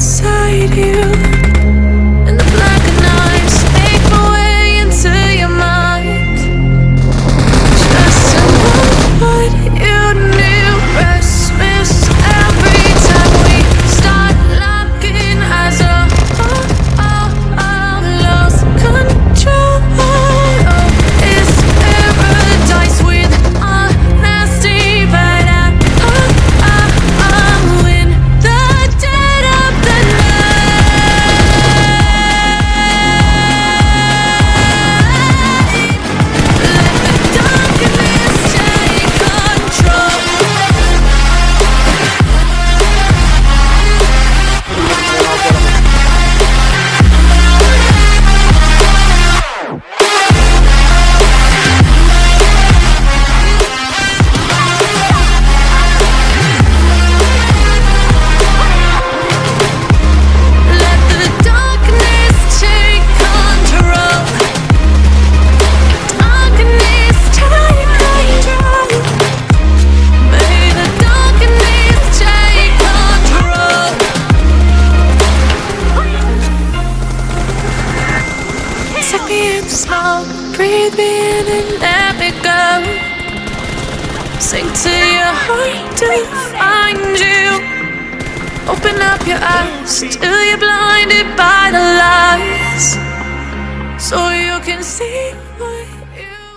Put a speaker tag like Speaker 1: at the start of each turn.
Speaker 1: inside you. Take me in the smoke, breathe me in and let me go. Sing to your heart to find you. Open up your eyes till you're blinded by the lies, so you can see what you.